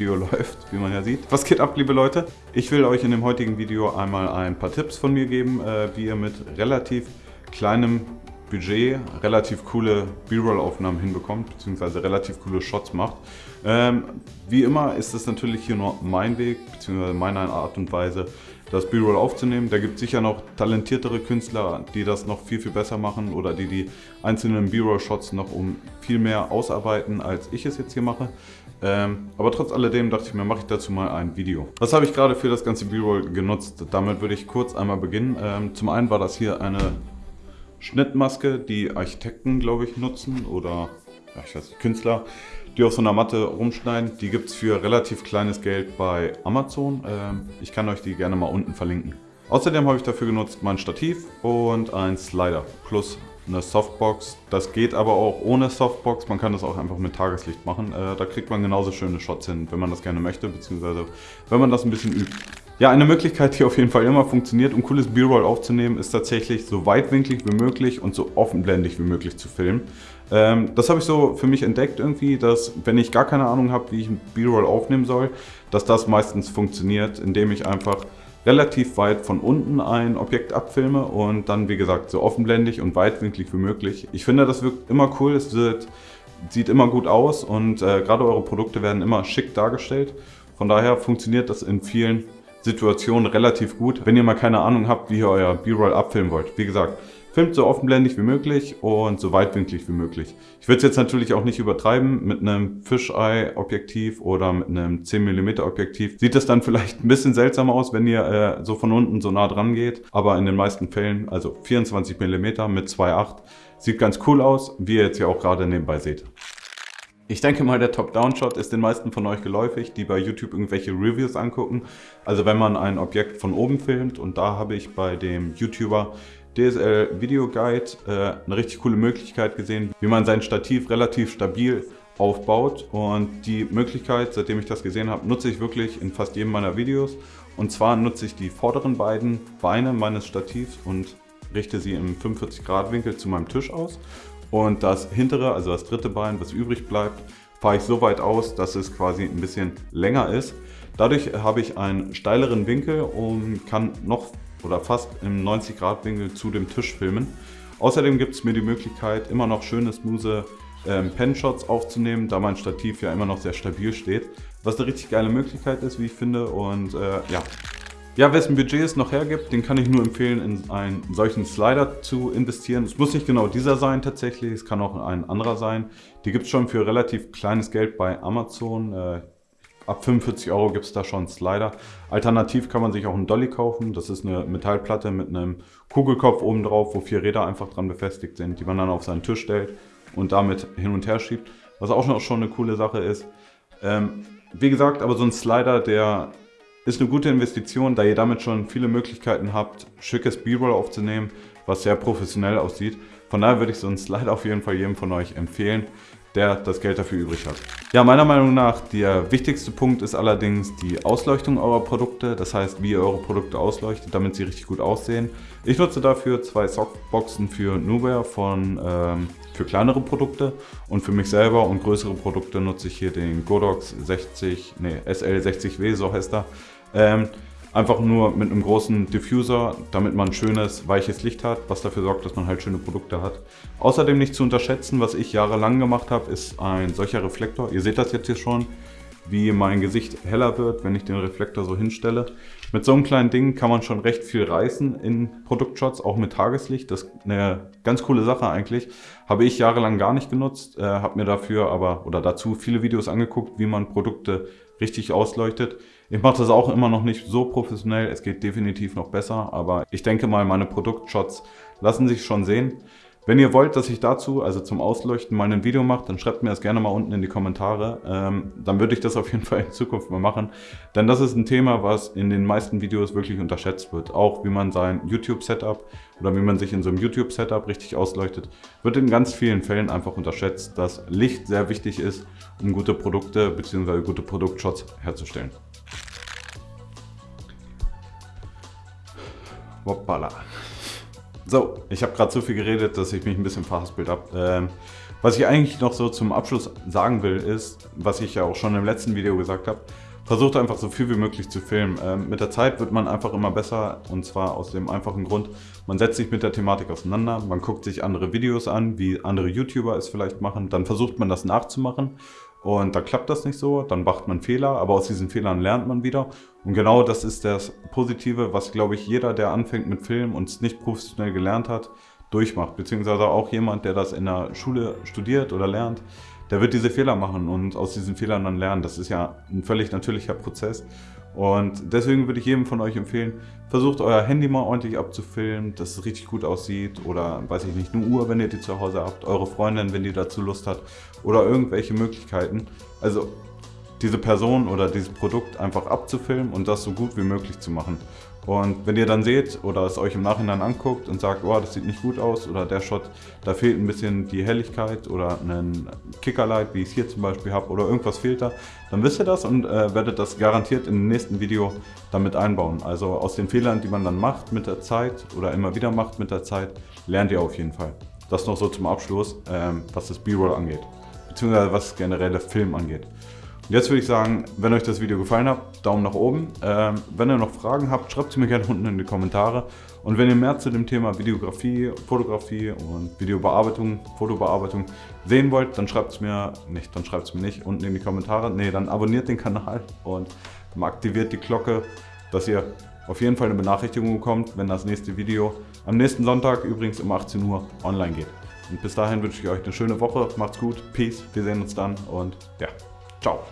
Video läuft, wie man ja sieht. Was geht ab, liebe Leute? Ich will euch in dem heutigen Video einmal ein paar Tipps von mir geben, äh, wie ihr mit relativ kleinem Budget relativ coole B-Roll-Aufnahmen hinbekommt, beziehungsweise relativ coole Shots macht. Ähm, wie immer ist es natürlich hier nur mein Weg, beziehungsweise meine Art und Weise, das B-Roll aufzunehmen. Da gibt es sicher noch talentiertere Künstler, die das noch viel, viel besser machen oder die die einzelnen B-Roll-Shots noch um viel mehr ausarbeiten, als ich es jetzt hier mache. Ähm, aber trotz alledem dachte ich mir, mache ich dazu mal ein Video. Was habe ich gerade für das ganze B-Roll genutzt? Damit würde ich kurz einmal beginnen. Ähm, zum einen war das hier eine Schnittmaske, die Architekten, glaube ich, nutzen oder ja, ich weiß nicht, Künstler, die auf so einer Matte rumschneiden. Die gibt es für relativ kleines Geld bei Amazon. Ähm, ich kann euch die gerne mal unten verlinken. Außerdem habe ich dafür genutzt mein Stativ und ein Slider plus eine Softbox. Das geht aber auch ohne Softbox. Man kann das auch einfach mit Tageslicht machen. Äh, da kriegt man genauso schöne Shots hin, wenn man das gerne möchte, beziehungsweise wenn man das ein bisschen übt. Ja, eine Möglichkeit, die auf jeden Fall immer funktioniert, um cooles B-Roll aufzunehmen, ist tatsächlich so weitwinklig wie möglich und so offenblendig wie möglich zu filmen. Ähm, das habe ich so für mich entdeckt irgendwie, dass wenn ich gar keine Ahnung habe, wie ich ein B-Roll aufnehmen soll, dass das meistens funktioniert, indem ich einfach relativ weit von unten ein Objekt abfilme und dann, wie gesagt, so offenblendig und weitwinklig wie möglich. Ich finde, das wirkt immer cool, es wird, sieht immer gut aus und äh, gerade eure Produkte werden immer schick dargestellt. Von daher funktioniert das in vielen Situation relativ gut, wenn ihr mal keine Ahnung habt, wie ihr euer B-Roll abfilmen wollt. Wie gesagt, filmt so offenblendig wie möglich und so weitwinklig wie möglich. Ich würde es jetzt natürlich auch nicht übertreiben mit einem Fisheye-Objektiv oder mit einem 10mm Objektiv. Sieht das dann vielleicht ein bisschen seltsam aus, wenn ihr äh, so von unten so nah dran geht, aber in den meisten Fällen, also 24mm mit 2.8, sieht ganz cool aus, wie ihr jetzt ja auch gerade nebenbei seht. Ich denke mal, der Top-Down-Shot ist den meisten von euch geläufig, die bei YouTube irgendwelche Reviews angucken. Also wenn man ein Objekt von oben filmt und da habe ich bei dem YouTuber DSL Video Guide äh, eine richtig coole Möglichkeit gesehen, wie man sein Stativ relativ stabil aufbaut. Und die Möglichkeit, seitdem ich das gesehen habe, nutze ich wirklich in fast jedem meiner Videos. Und zwar nutze ich die vorderen beiden Beine meines Stativs und richte sie im 45 Grad Winkel zu meinem Tisch aus und das hintere, also das dritte Bein, was übrig bleibt, fahre ich so weit aus, dass es quasi ein bisschen länger ist. Dadurch habe ich einen steileren Winkel und kann noch oder fast im 90 Grad Winkel zu dem Tisch filmen. Außerdem gibt es mir die Möglichkeit, immer noch schöne, smooth ähm, Pen-Shots aufzunehmen, da mein Stativ ja immer noch sehr stabil steht. Was eine richtig geile Möglichkeit ist, wie ich finde. Und äh, ja, ja, wessen Budget es noch hergibt, den kann ich nur empfehlen, in einen solchen Slider zu investieren. Es muss nicht genau dieser sein tatsächlich, es kann auch ein anderer sein. Die gibt es schon für relativ kleines Geld bei Amazon. Äh, ab 45 Euro gibt es da schon einen Slider. Alternativ kann man sich auch einen Dolly kaufen. Das ist eine Metallplatte mit einem Kugelkopf oben drauf, wo vier Räder einfach dran befestigt sind, die man dann auf seinen Tisch stellt und damit hin und her schiebt. Was auch schon eine coole Sache ist. Ähm, wie gesagt, aber so ein Slider, der ist eine gute Investition, da ihr damit schon viele Möglichkeiten habt, schickes B-Roll aufzunehmen, was sehr professionell aussieht. Von daher würde ich so einen Slide auf jeden Fall jedem von euch empfehlen, der das Geld dafür übrig hat. Ja, meiner Meinung nach, der wichtigste Punkt ist allerdings die Ausleuchtung eurer Produkte. Das heißt, wie ihr eure Produkte ausleuchtet, damit sie richtig gut aussehen. Ich nutze dafür zwei Softboxen für Nubia von, ähm, für kleinere Produkte und für mich selber und größere Produkte nutze ich hier den Godox 60, nee, SL60W, so heißt er. Ähm, einfach nur mit einem großen Diffuser, damit man schönes, weiches Licht hat, was dafür sorgt, dass man halt schöne Produkte hat. Außerdem nicht zu unterschätzen, was ich jahrelang gemacht habe, ist ein solcher Reflektor. Ihr seht das jetzt hier schon, wie mein Gesicht heller wird, wenn ich den Reflektor so hinstelle. Mit so einem kleinen Ding kann man schon recht viel reißen in Produktshots, auch mit Tageslicht. Das ist eine ganz coole Sache eigentlich. Habe ich jahrelang gar nicht genutzt, äh, habe mir dafür aber oder dazu viele Videos angeguckt, wie man Produkte richtig ausleuchtet. Ich mache das auch immer noch nicht so professionell, es geht definitiv noch besser, aber ich denke mal, meine Produktshots lassen sich schon sehen. Wenn ihr wollt, dass ich dazu, also zum Ausleuchten, mal ein Video mache, dann schreibt mir das gerne mal unten in die Kommentare. Ähm, dann würde ich das auf jeden Fall in Zukunft mal machen. Denn das ist ein Thema, was in den meisten Videos wirklich unterschätzt wird. Auch wie man sein YouTube-Setup oder wie man sich in so einem YouTube-Setup richtig ausleuchtet, wird in ganz vielen Fällen einfach unterschätzt, dass Licht sehr wichtig ist, um gute Produkte bzw. gute Produktshots herzustellen. Hoppala. So, ich habe gerade so viel geredet, dass ich mich ein bisschen verhaspelt habe. Ähm, Was ich eigentlich noch so zum Abschluss sagen will, ist, was ich ja auch schon im letzten Video gesagt habe, versucht einfach so viel wie möglich zu filmen. Ähm, mit der Zeit wird man einfach immer besser und zwar aus dem einfachen Grund, man setzt sich mit der Thematik auseinander, man guckt sich andere Videos an, wie andere YouTuber es vielleicht machen, dann versucht man das nachzumachen und dann klappt das nicht so, dann macht man Fehler, aber aus diesen Fehlern lernt man wieder. Und genau das ist das Positive, was glaube ich jeder, der anfängt mit Film und es nicht professionell gelernt hat, durchmacht. Beziehungsweise auch jemand, der das in der Schule studiert oder lernt, der wird diese Fehler machen und aus diesen Fehlern dann lernen. Das ist ja ein völlig natürlicher Prozess. Und deswegen würde ich jedem von euch empfehlen, versucht euer Handy mal ordentlich abzufilmen, dass es richtig gut aussieht oder weiß ich nicht, eine Uhr, wenn ihr die zu Hause habt, eure Freundin, wenn die dazu Lust hat oder irgendwelche Möglichkeiten. Also diese Person oder dieses Produkt einfach abzufilmen und das so gut wie möglich zu machen. Und wenn ihr dann seht oder es euch im Nachhinein anguckt und sagt, oh, das sieht nicht gut aus oder der Shot, da fehlt ein bisschen die Helligkeit oder ein Kickerlight, wie ich es hier zum Beispiel habe oder irgendwas fehlt da, dann wisst ihr das und äh, werdet das garantiert im nächsten Video damit einbauen. Also aus den Fehlern, die man dann macht mit der Zeit oder immer wieder macht mit der Zeit, lernt ihr auf jeden Fall. Das noch so zum Abschluss, ähm, was das B-Roll angeht, beziehungsweise was generelle Film angeht. Jetzt würde ich sagen, wenn euch das Video gefallen hat, Daumen nach oben. Ähm, wenn ihr noch Fragen habt, schreibt sie mir gerne unten in die Kommentare. Und wenn ihr mehr zu dem Thema Videografie, Fotografie und Videobearbeitung, Fotobearbeitung sehen wollt, dann schreibt es mir nicht, dann schreibt es mir nicht unten in die Kommentare. Nee, dann abonniert den Kanal und aktiviert die Glocke, dass ihr auf jeden Fall eine Benachrichtigung bekommt, wenn das nächste Video am nächsten Sonntag übrigens um 18 Uhr online geht. Und bis dahin wünsche ich euch eine schöne Woche. Macht's gut. Peace. Wir sehen uns dann und ja, ciao.